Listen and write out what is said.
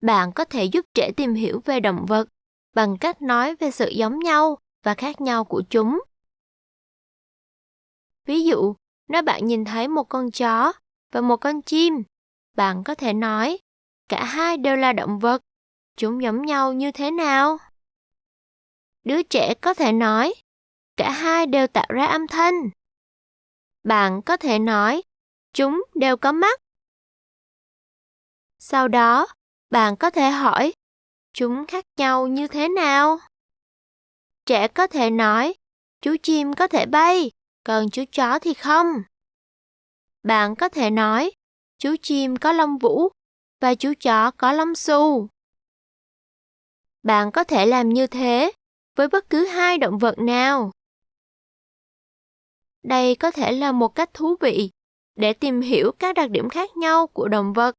Bạn có thể giúp trẻ tìm hiểu về động vật bằng cách nói về sự giống nhau và khác nhau của chúng. Ví dụ, nếu bạn nhìn thấy một con chó và một con chim, bạn có thể nói, cả hai đều là động vật, chúng giống nhau như thế nào? Đứa trẻ có thể nói, cả hai đều tạo ra âm thanh. Bạn có thể nói, chúng đều có mắt. Sau đó, bạn có thể hỏi, chúng khác nhau như thế nào? Trẻ có thể nói, chú chim có thể bay, còn chú chó thì không. Bạn có thể nói, chú chim có lông vũ và chú chó có lông xù. Bạn có thể làm như thế với bất cứ hai động vật nào. Đây có thể là một cách thú vị để tìm hiểu các đặc điểm khác nhau của động vật.